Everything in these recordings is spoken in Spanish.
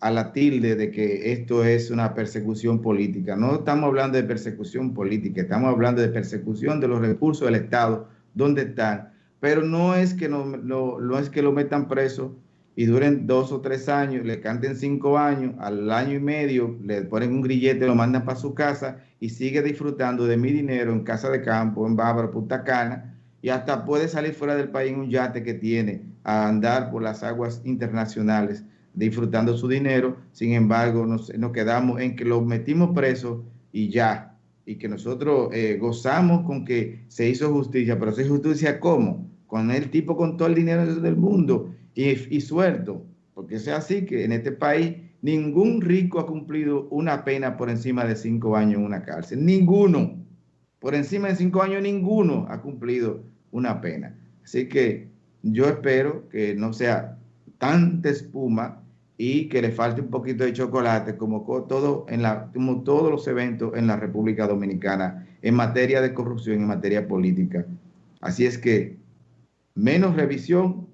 a la tilde de que esto es una persecución política. No estamos hablando de persecución política, estamos hablando de persecución de los recursos del Estado, donde están. Pero no es que no, no, es que lo metan preso y duren dos o tres años, le canten cinco años, al año y medio le ponen un grillete, lo mandan para su casa y sigue disfrutando de mi dinero en casa de campo, en Bávaro, Punta Cana, y hasta puede salir fuera del país en un yate que tiene a andar por las aguas internacionales disfrutando su dinero, sin embargo nos, quedamos en que lo metimos preso y ya, y que nosotros eh, gozamos con que se hizo justicia, pero se hizo justicia ¿cómo? Con el tipo con todo el dinero del mundo. Y, y suelto, porque es así que en este país ningún rico ha cumplido una pena por encima de cinco años en una cárcel, ninguno, por encima de cinco años ninguno ha cumplido una pena. Así que yo espero que no sea tanta espuma y que le falte un poquito de chocolate como, todo en la, como todos los eventos en la República Dominicana en materia de corrupción, en materia política. Así es que menos revisión,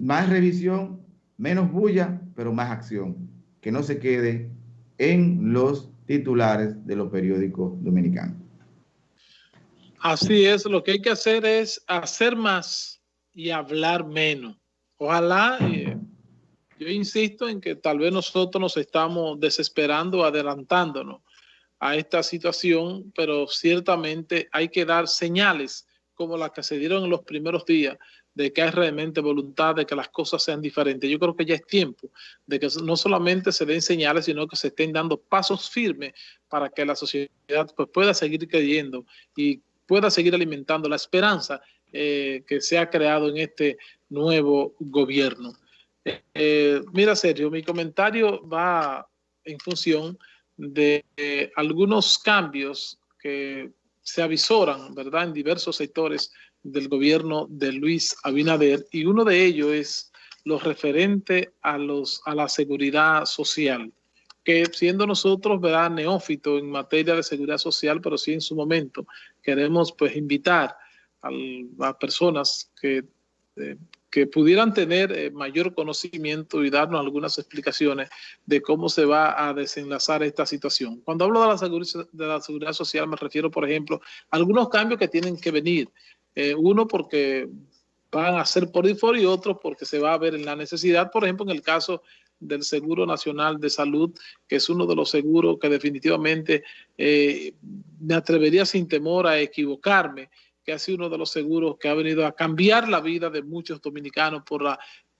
más revisión, menos bulla, pero más acción. Que no se quede en los titulares de los periódicos dominicanos. Así es, lo que hay que hacer es hacer más y hablar menos. Ojalá, eh, yo insisto en que tal vez nosotros nos estamos desesperando, adelantándonos a esta situación, pero ciertamente hay que dar señales como las que se dieron en los primeros días de que hay realmente voluntad de que las cosas sean diferentes. Yo creo que ya es tiempo de que no solamente se den señales, sino que se estén dando pasos firmes para que la sociedad pues, pueda seguir creyendo y pueda seguir alimentando la esperanza eh, que se ha creado en este nuevo gobierno. Eh, mira, Sergio, mi comentario va en función de algunos cambios que se avisoran, ¿verdad?, en diversos sectores del gobierno de Luis Abinader, y uno de ellos es lo referente a, los, a la seguridad social, que siendo nosotros, ¿verdad?, neófito en materia de seguridad social, pero sí en su momento, queremos pues invitar a, personas que, eh, que pudieran tener eh, mayor conocimiento y darnos algunas explicaciones de cómo se va a desenlazar esta situación. Cuando hablo de la seguridad, de la seguridad social me refiero, por ejemplo, a algunos cambios que tienen que venir. Eh, uno porque van a ser por default y otro porque se va a ver en la necesidad, por ejemplo, en el caso del Seguro Nacional de Salud, que es uno de los seguros que definitivamente me atrevería sin temor a equivocarme, que ha sido uno de los seguros que ha venido a cambiar la vida de muchos dominicanos por la,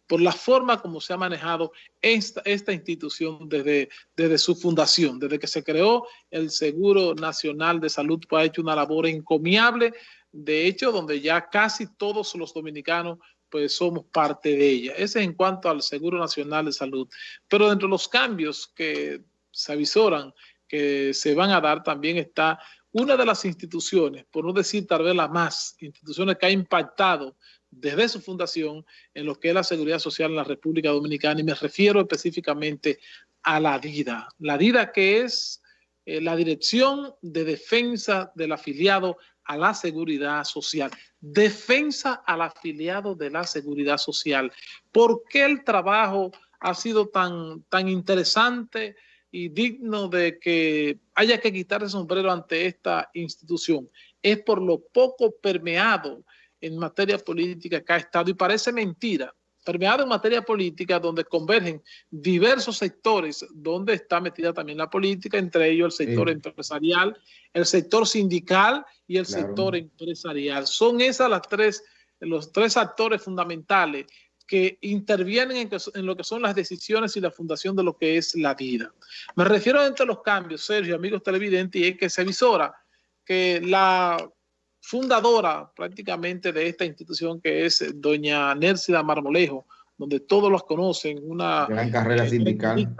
por la forma como se ha manejado esta, esta institución desde, desde su fundación, desde que se creó el Seguro Nacional de Salud, pues ha hecho una labor encomiable, de hecho, donde ya casi todos los dominicanos pues somos parte de ella. Ese es en cuanto al Seguro Nacional de Salud. Pero dentro de los cambios que se avisoran que se van a dar también está una de las instituciones, por no decir tal vez la más, instituciones que ha impactado desde su fundación en lo que es la seguridad social en la República Dominicana y me refiero específicamente a la DIDA. La DIDA que es eh, la Dirección de Defensa del Afiliado a la Seguridad Social. Defensa al afiliado de la Seguridad Social. ¿Por qué el trabajo ha sido tan, tan interesante? Y digno de que haya que quitar el sombrero ante esta institución. Es por lo poco permeado en materia política que ha estado y parece mentira, permeado en materia política donde convergen diversos sectores donde está metida también la política, entre ellos el sector empresarial, el sector sindical y el sector empresarial. Son esas las tres, los tres actores fundamentales que intervienen en, lo que son las decisiones y la fundación de lo que es la vida. Me refiero entre los cambios, Sergio, amigos televidentes, y es que se avisora que la fundadora prácticamente de esta institución que es doña Nércida Marmolejo, donde todos los conocen, una gran carrera sindical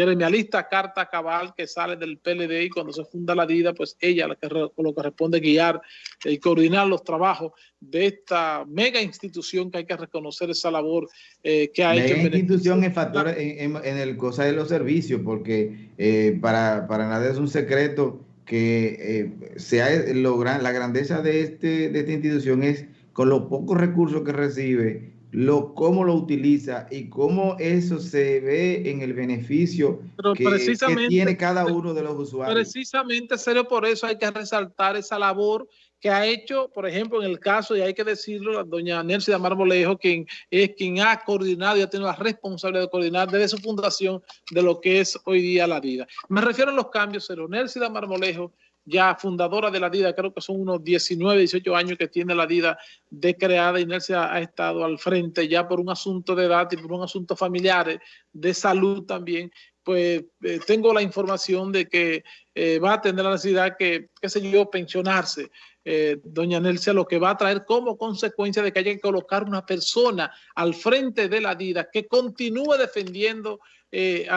gremialista Carta Cabal que sale del PLD y cuando se funda la DIDA, pues ella la que lo que responde guiar y coordinar los trabajos de esta mega institución que hay que reconocer esa labor eh, que ha hecho. La institución es factor en, el cosa de los servicios, porque eh, para, para nada es un secreto que eh, sea la grandeza de, este, de esta institución es con los pocos recursos que recibe lo, cómo lo utiliza y cómo eso se ve en el beneficio que, tiene cada uno de los usuarios. Precisamente, serio, por eso hay que resaltar esa labor que ha hecho, por ejemplo, en el caso, y hay que decirlo, doña de Marmolejo, quien es quien ha coordinado y ha tenido la responsabilidad de coordinar desde su fundación de lo que es hoy día la vida. Me refiero a los cambios, pero de Marmolejo ya fundadora de la DIDA, creo que son unos 19, 18 años que tiene la DIDA de creada. Inercia ha estado al frente ya por un asunto de edad y por un asunto familiar, de salud también. Pues eh, tengo la información de que eh, va a tener la necesidad que, qué sé yo, pensionarse. Eh, doña Nelcia, lo que va a traer como consecuencia de que haya que colocar una persona al frente de la DIDA que continúe defendiendo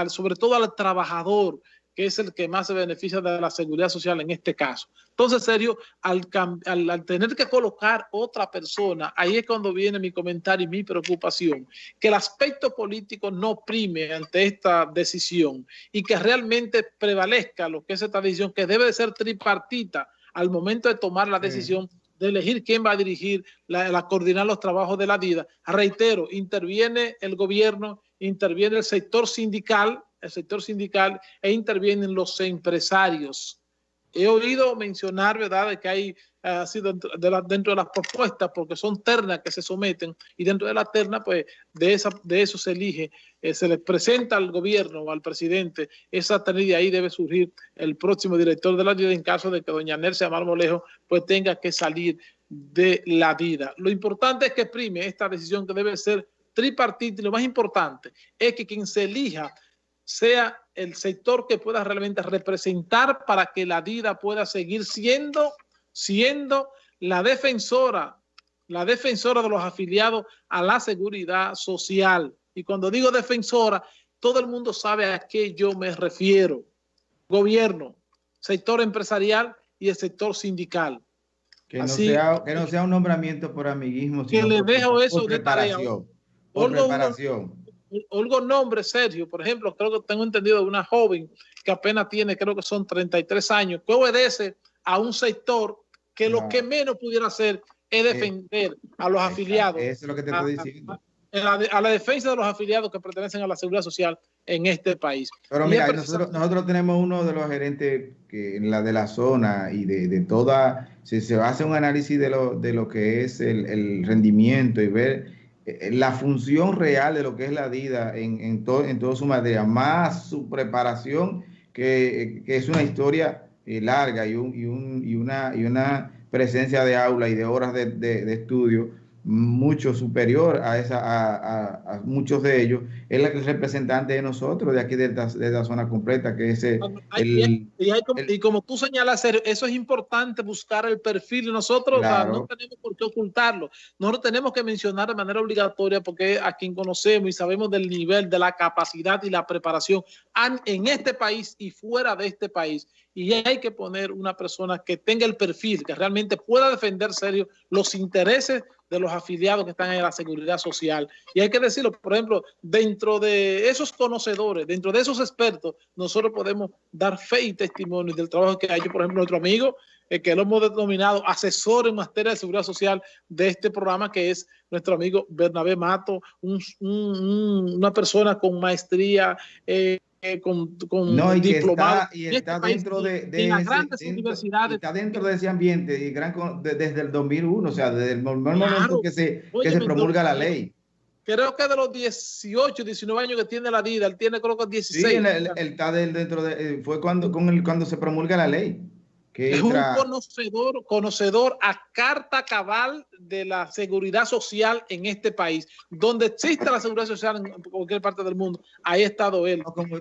sobre todo al trabajador, que es el que más se beneficia de la seguridad social en este caso. Entonces, serio, al, al, tener que colocar otra persona, ahí es cuando viene mi comentario y mi preocupación, que el aspecto político no prime ante esta decisión y que realmente prevalezca lo que es esta decisión, que debe de ser tripartita al momento de tomar la decisión de elegir quién va a dirigir, la, la, coordinar los trabajos de la vida. Reitero, interviene el gobierno, interviene el sector sindical, el sector sindical e intervienen los empresarios. He oído mencionar, ¿verdad?, de que hay así dentro de, dentro de las propuestas, porque son ternas que se someten, y dentro de la terna, pues, de, esa, de eso se elige, eh, se le presenta al gobierno o al presidente esa terna y de ahí debe surgir el próximo director de la vida en caso de que doña Nercia Marmolejo, pues, tenga que salir de la vida. Lo importante es que prime esta decisión que debe ser tripartita y lo más importante es que quien se elija sea el sector que pueda realmente representar para que la DIDA pueda seguir siendo, siendo la defensora, la defensora de los afiliados a la seguridad social. Y cuando digo defensora, todo el mundo sabe a qué yo me refiero. Gobierno, sector empresarial y el sector sindical. Que, no, sea, que no sea un nombramiento por amiguismo, que le dejo eso de tarea. Por preparación algo nombre, Sergio, por ejemplo, creo que tengo entendido de una joven que apenas tiene, creo que son 33 años, que obedece a un sector que lo que menos pudiera hacer es eh, defender a los afiliados. Eso es lo que te estoy diciendo. A, la, defensa de los afiliados que pertenecen a la seguridad social en este país. Pero mira, nosotros, nosotros tenemos uno de los gerentes que en la de la zona y de, de toda, si se hace un análisis de lo, de lo que es el, el rendimiento y ver la función real de lo que es la DIDA en, en, todo, en toda su materia, más su preparación, que, que es una historia eh, larga y, un, y, un, y, una, y una presencia de aula y de horas de, de estudio mucho superior a, esa, a, muchos de ellos, es la que es representante de nosotros, de aquí de esta, de esta zona completa, que es el, y, como, tú señalas, eso es importante buscar el perfil, nosotros no tenemos por qué ocultarlo, nosotros tenemos que mencionar de manera obligatoria porque a quien conocemos y sabemos del nivel, de la capacidad y la preparación en este país y fuera de este país, y hay que poner una persona que tenga el perfil, que realmente pueda defender serio los intereses de los afiliados que están en la seguridad social. Y hay que decirlo, por ejemplo, dentro de esos conocedores, dentro de esos expertos, nosotros podemos dar fe y testimonio del trabajo que ha hecho, por ejemplo, nuestro amigo, eh, que lo hemos denominado asesor en materia de seguridad social de este programa, que es nuestro amigo Bernabé Mato, una persona con maestría eh, con, con no, y está, y está este dentro de, de las grandes universidades. Está dentro de ese ambiente y gran, desde el 2001, o sea, desde el momento que se, que se promulga la ley. Creo que de los 18, 19 años que tiene la vida, él tiene creo que 16. Sí, él, está dentro de, fue cuando, con el, cuando se promulga la ley es un conocedor, conocedor a carta cabal de la seguridad social en este país. Donde existe la seguridad social en cualquier parte del mundo, ahí ha estado él. como,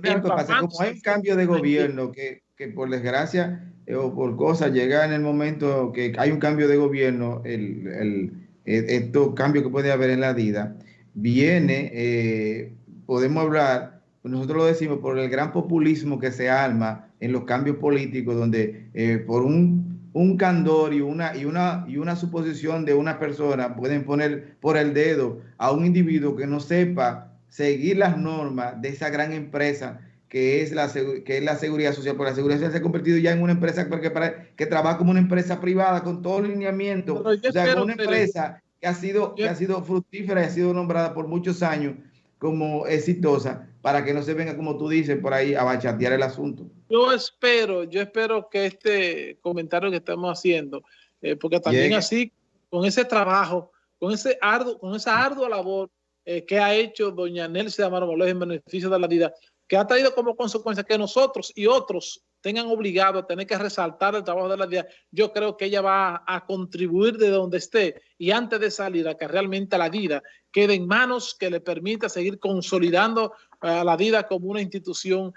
hay un cambio de gobierno que, que por desgracia eh, o por cosas llega en el momento que hay un cambio de gobierno, el, el, estos cambios que puede haber en la vida, viene, eh, podemos hablar, nosotros lo decimos por el gran populismo que se arma en los cambios políticos, donde eh, por un, un, candor y una, y, una, y una suposición de una persona pueden poner por el dedo a un individuo que no sepa seguir las normas de esa gran empresa que es la, que es la seguridad social. Porque la seguridad social se ha convertido ya en una empresa que, que trabaja como una empresa privada con todo el lineamiento. O sea, una empresa que ha sido, que ha sido fructífera y ha sido nombrada por muchos años como exitosa para que no se venga, como tú dices, por ahí a bachatear el asunto. Yo espero, yo espero que este comentario que estamos haciendo, eh, porque también así, con ese trabajo, con, ese arduo, con esa ardua labor eh, que ha hecho doña Nelson Amaro Molés en beneficio de la vida, que ha traído como consecuencia que nosotros y otros tengan obligado a tener que resaltar el trabajo de la DIA, yo creo que ella va a, contribuir de donde esté y antes de salir a que realmente la DIDA quede en manos que le permita seguir consolidando a la DIDA como una institución